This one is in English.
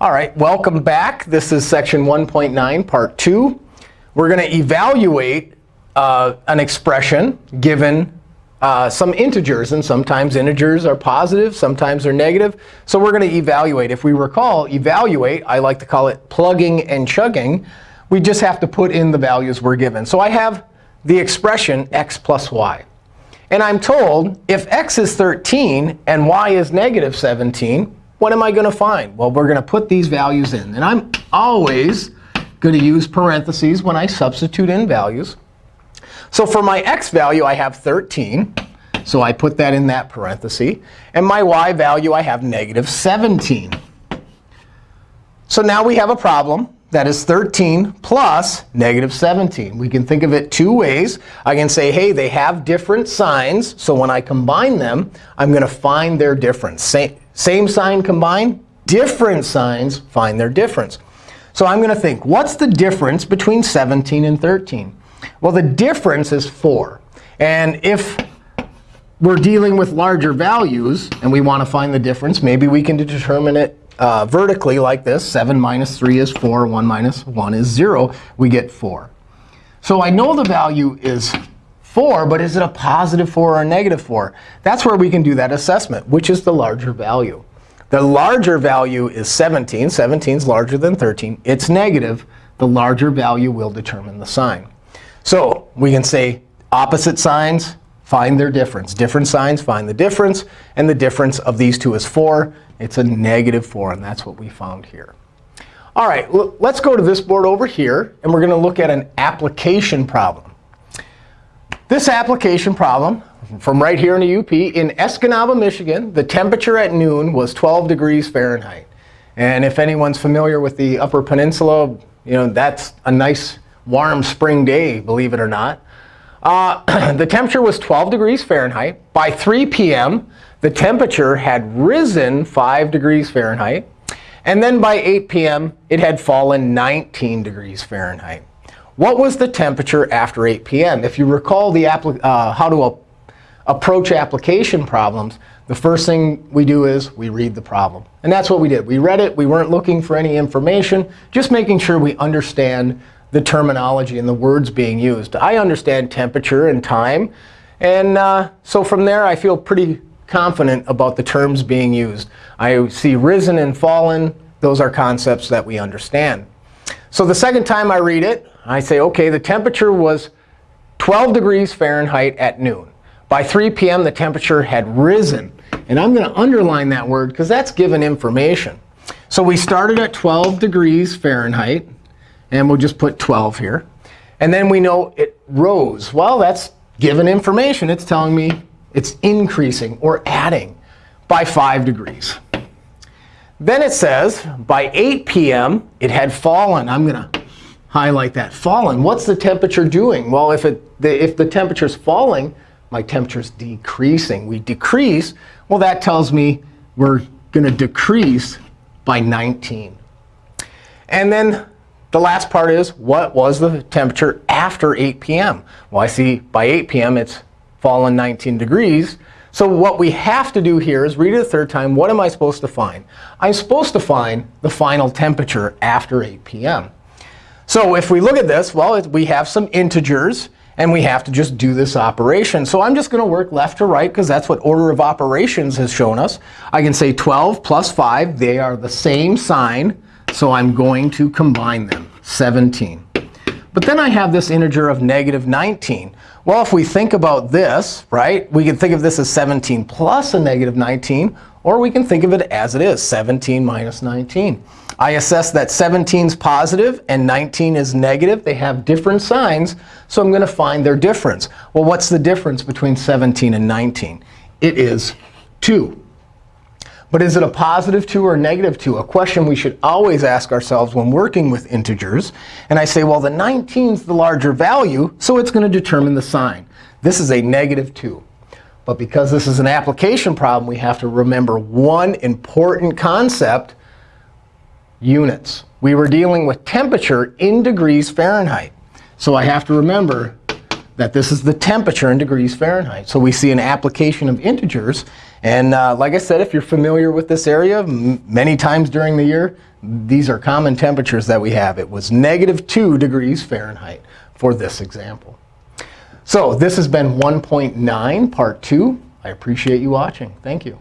All right, welcome back. This is section 1.9, part 2. We're going to evaluate uh, an expression given uh, some integers. And sometimes integers are positive, sometimes they're negative. So we're going to evaluate. If we recall, evaluate, I like to call it plugging and chugging. We just have to put in the values we're given. So I have the expression x plus y. And I'm told if x is 13 and y is negative 17, what am I going to find? Well, we're going to put these values in. And I'm always going to use parentheses when I substitute in values. So for my x value, I have 13. So I put that in that parenthesis. And my y value, I have negative 17. So now we have a problem that is 13 plus negative 17. We can think of it two ways. I can say, hey, they have different signs. So when I combine them, I'm going to find their difference. Same, same sign combined, different signs find their difference. So I'm going to think, what's the difference between 17 and 13? Well, the difference is 4. And if we're dealing with larger values and we want to find the difference, maybe we can determine it uh, vertically like this. 7 minus 3 is 4. 1 minus 1 is 0. We get 4. So I know the value is 4, but is it a positive 4 or a negative 4? That's where we can do that assessment, which is the larger value. The larger value is 17. 17 is larger than 13. It's negative. The larger value will determine the sign. So we can say opposite signs, find their difference. Different signs, find the difference. And the difference of these two is 4. It's a negative 4, and that's what we found here. All right, let's go to this board over here. And we're going to look at an application problem. This application problem from right here in the UP, in Escanaba, Michigan, the temperature at noon was 12 degrees Fahrenheit. And if anyone's familiar with the Upper Peninsula, you know that's a nice warm spring day, believe it or not. Uh, the temperature was 12 degrees Fahrenheit. By 3 p.m., the temperature had risen 5 degrees Fahrenheit. And then by 8 p.m., it had fallen 19 degrees Fahrenheit. What was the temperature after 8 p.m.? If you recall the uh, how to approach application problems, the first thing we do is we read the problem. And that's what we did. We read it. We weren't looking for any information, just making sure we understand the terminology and the words being used. I understand temperature and time. And uh, so from there, I feel pretty confident about the terms being used. I see risen and fallen. Those are concepts that we understand. So the second time I read it, I say, OK, the temperature was 12 degrees Fahrenheit at noon. By 3 p.m., the temperature had risen. And I'm going to underline that word because that's given information. So we started at 12 degrees Fahrenheit. And we'll just put 12 here. And then we know it rose. Well, that's given information. It's telling me it's increasing or adding by 5 degrees. Then it says by 8 p.m., it had fallen. I'm going to highlight that. Fallen. What's the temperature doing? Well, if, it, the, if the temperature is falling, my temperature is decreasing. We decrease. Well, that tells me we're going to decrease by 19. And then the last part is, what was the temperature after 8 p.m.? Well, I see by 8 p.m. it's fallen 19 degrees. So what we have to do here is read it a third time. What am I supposed to find? I'm supposed to find the final temperature after 8 p.m. So if we look at this, well, we have some integers. And we have to just do this operation. So I'm just going to work left to right, because that's what order of operations has shown us. I can say 12 plus 5. They are the same sign. So I'm going to combine them, 17. But then I have this integer of negative 19. Well, if we think about this, right, we can think of this as 17 plus a negative 19. Or we can think of it as it is, 17 minus 19. I assess that 17 is positive and 19 is negative. They have different signs. So I'm going to find their difference. Well, what's the difference between 17 and 19? It is 2. But is it a positive 2 or a negative 2? A question we should always ask ourselves when working with integers. And I say, well, the 19 is the larger value, so it's going to determine the sign. This is a negative 2. But because this is an application problem, we have to remember one important concept, units. We were dealing with temperature in degrees Fahrenheit. So I have to remember that this is the temperature in degrees Fahrenheit. So we see an application of integers. And uh, like I said, if you're familiar with this area, many times during the year, these are common temperatures that we have. It was negative 2 degrees Fahrenheit for this example. So this has been 1.9, part 2. I appreciate you watching. Thank you.